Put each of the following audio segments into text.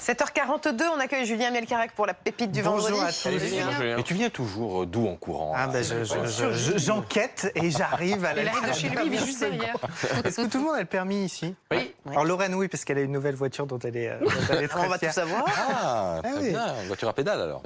7h42, on accueille Julien Melcarac pour la pépite du Bonjour vendredi. à tous. Salut, Julien. Et tu viens toujours euh, d'où en courant Ah ben, je- je- je- je- j'enquête et j'arrive à la Il arrive de chez lui, il vit juste derrière. Est-ce que tout le monde a le permis ici? Oui. Alors Lorraine, oui, parce qu'elle a une nouvelle voiture dont elle est, euh, dont elle est très On va tout savoir. Ah, très Ah bien. Voiture à pédale alors.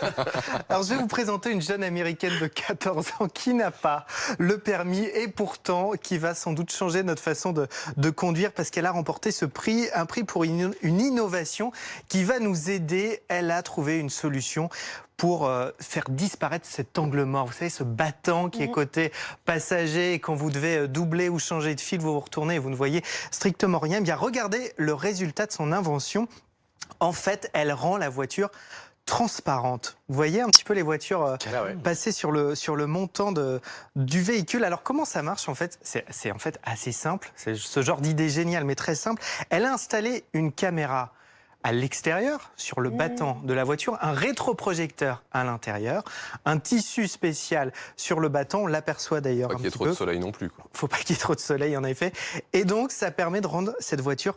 Alors je vais vous présenter une jeune américaine de 14 ans qui n'a pas le permis et pourtant qui va sans doute changer notre façon de, de conduire parce qu'elle a remporté ce prix, un prix pour une, une innovation qui va nous aider. Elle a trouvé une solution pour euh, faire disparaître cet angle mort. Vous savez, ce battant qui est côté passager et quand vous devez euh, doubler ou changer de fil, vous vous retournez et vous ne voyez strictement rien. Eh bien, regardez le résultat de son invention. En fait, elle rend la voiture transparente. Vous voyez un petit peu les voitures euh, passer sur le, sur le montant de, du véhicule. Alors comment ça marche en fait? C'est en fait assez simple. C'est ce genre d'idée géniale mais très simple. Elle a installé une caméra à l'extérieur, sur le battant de la voiture, un rétroprojecteur à l'intérieur, un tissu spécial sur le battant, on l'aperçoit d'ailleurs Pas un qu'il y ait trop de soleil non plus. Quoi. Faut pas qu'il y ait trop de soleil en effet. Et donc ça permet de rendre cette voiture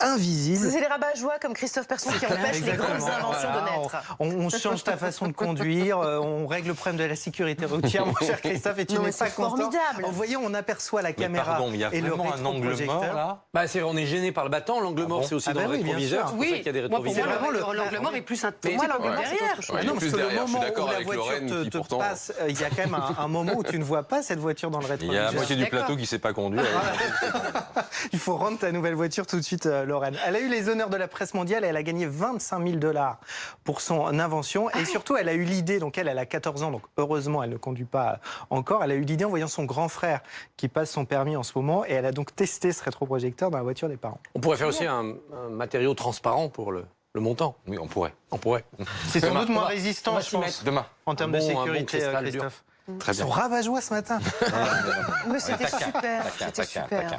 invisible. C'est les rabat-joie comme Christophe Persson qui empêchent les grandes inventions Voilà, de naître. On, on change ta façon de conduire, euh, on règle le problème de la sécurité routière, mon cher Christophe, et tu n'es pas c'est content. formidable. Vous voyez, on aperçoit la Mais caméra pardon, mais il y a et le un angle mort là. Bah, c'est, on est gêné par le battant. L'angle mort, bon c'est aussi Ah dans bah le oui, bien rétroviseur. sûr. C'est pour qu'il y a des moi, pour moi, rétroviseurs. le- l'angle mort est plus un Moi, c'est l'angle mort. Ouais. Ah non, parce que le derrière, je suis moment où d'accord la avec voiture te, passe, euh, il y a quand même un, moment où tu ne vois pas cette voiture dans le Il y a rétroviseur. la moitié du plateau qui sait pas conduire. Il faut rendre ta nouvelle voiture tout de suite, euh, Lorraine. Elle a eu les honneurs de la presse mondiale et elle a gagné 25 000 dollars pour son invention. Et surtout, elle a eu l'idée, donc elle, elle a 14 ans, donc heureusement, elle ne conduit pas encore. Elle a eu l'idée en voyant son grand frère qui passe son permis en ce moment et elle a donc testé ce rétroprojecteur dans la voiture des parents. On pourrait faire aussi un, un matériau transparent pour le, le montant. Oui, on pourrait. On pourrait. C'est sans doute moins va- résistant, je pense. Demain. en termes de bon- bon sécurité, cristal euh, dur. Christophe. Très Ils bien. sont rabat-joie ce matin. Mais c'était super, c'était super.